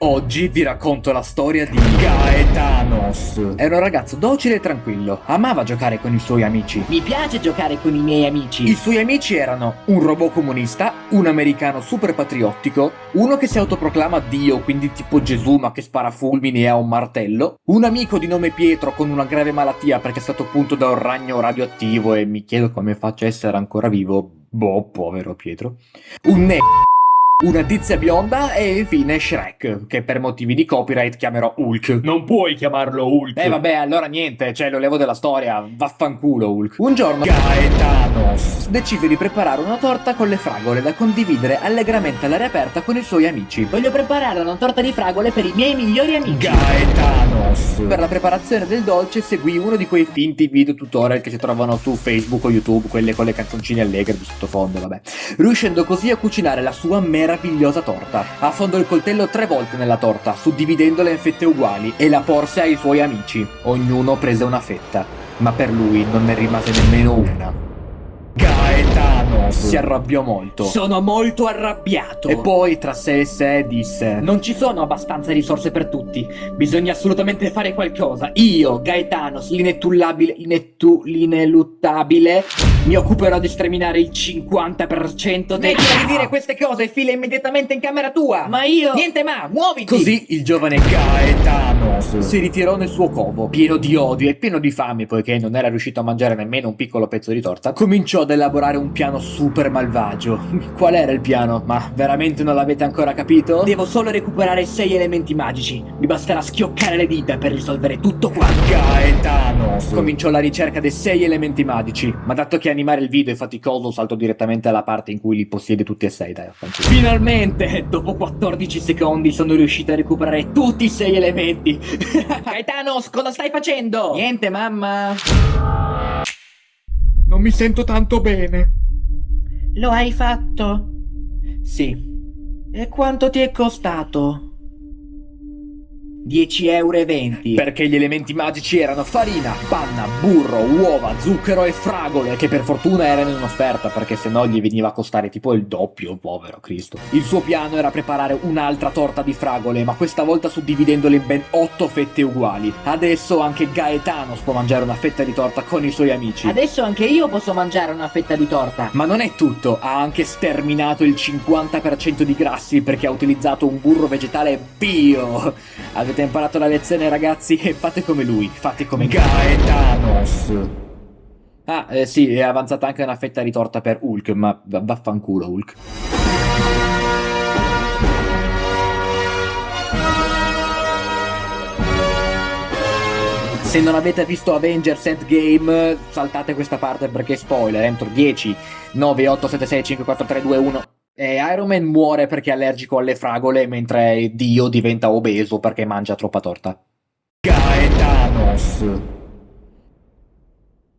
Oggi vi racconto la storia di Gaetanos. Era un ragazzo docile e tranquillo, amava giocare con i suoi amici. Mi piace giocare con i miei amici. I suoi amici erano un robot comunista, un americano super patriottico, uno che si autoproclama Dio, quindi tipo Gesù ma che spara fulmini e ha un martello, un amico di nome Pietro con una grave malattia perché è stato punto da un ragno radioattivo e mi chiedo come faccia a essere ancora vivo. Boh, povero Pietro. Un ne una tizia bionda e infine Shrek, che per motivi di copyright chiamerò Hulk. Non puoi chiamarlo Hulk. Eh vabbè, allora niente, cioè lo levo della storia, vaffanculo Hulk. Un giorno Gaetanos decide di preparare una torta con le fragole da condividere allegramente all'aria aperta con i suoi amici. Voglio preparare una torta di fragole per i miei migliori amici. Per la preparazione del dolce seguì uno di quei finti video tutorial che si trovano su Facebook o YouTube, quelle con le canzoncine allegre di sottofondo, vabbè. Riuscendo così a cucinare la sua mera meravigliosa torta. Affondò il coltello tre volte nella torta, suddividendola in fette uguali, e la porse ai suoi amici. Ognuno prese una fetta, ma per lui non ne rimase nemmeno una. Si arrabbiò molto. Sono molto arrabbiato. E poi tra sé e sé disse Non ci sono abbastanza risorse per tutti. Bisogna assolutamente fare qualcosa. Io, Gaetano, l'inetullabile, l'inettu, l'ineluttabile, mi occuperò di sterminare il 50% dei... Smettila di dire queste cose e fila immediatamente in camera tua! Ma io... Niente ma, muoviti! Così il giovane Gaetano si ritirò nel suo covo, pieno di odio e pieno di fame, poiché non era riuscito a mangiare nemmeno un piccolo pezzo di torta, cominciò ad elaborare un piano super malvagio. Qual era il piano? Ma veramente non l'avete ancora capito? Devo solo recuperare sei elementi magici. Mi basterà schioccare le dita per risolvere tutto qua. Gaetano cominciò la ricerca dei sei elementi magici, ma dato che animare il video è faticoso salto direttamente alla parte in cui li possiede tutti e sei, dai, Finalmente, dopo 14 secondi sono riuscito a recuperare tutti i sei elementi. Gaetano, cosa stai facendo? Niente, mamma. Non mi sento tanto bene. Lo hai fatto? Sì. E quanto ti è costato? 10,20 euro. Perché gli elementi magici erano farina, panna, burro, uova, zucchero e fragole, che per fortuna erano in offerta, perché se no gli veniva a costare tipo il doppio, povero Cristo. Il suo piano era preparare un'altra torta di fragole, ma questa volta suddividendole in ben 8 fette uguali. Adesso anche Gaetano può mangiare una fetta di torta con i suoi amici. Adesso anche io posso mangiare una fetta di torta. Ma non è tutto, ha anche sterminato il 50% di grassi perché ha utilizzato un burro vegetale bio. Avete imparato la lezione ragazzi e fate come lui, fate come Gaetanos. Ah, eh, sì, è avanzata anche una fetta di torta per Hulk, ma vaffanculo Hulk. Se non avete visto Avengers Endgame, saltate questa parte perché spoiler, entro 10, 9, 8, 7, 6, 5, 4, 3, 2, 1... E Iron Man muore perché è allergico alle fragole, mentre Dio diventa obeso perché mangia troppa torta. Gaetanos.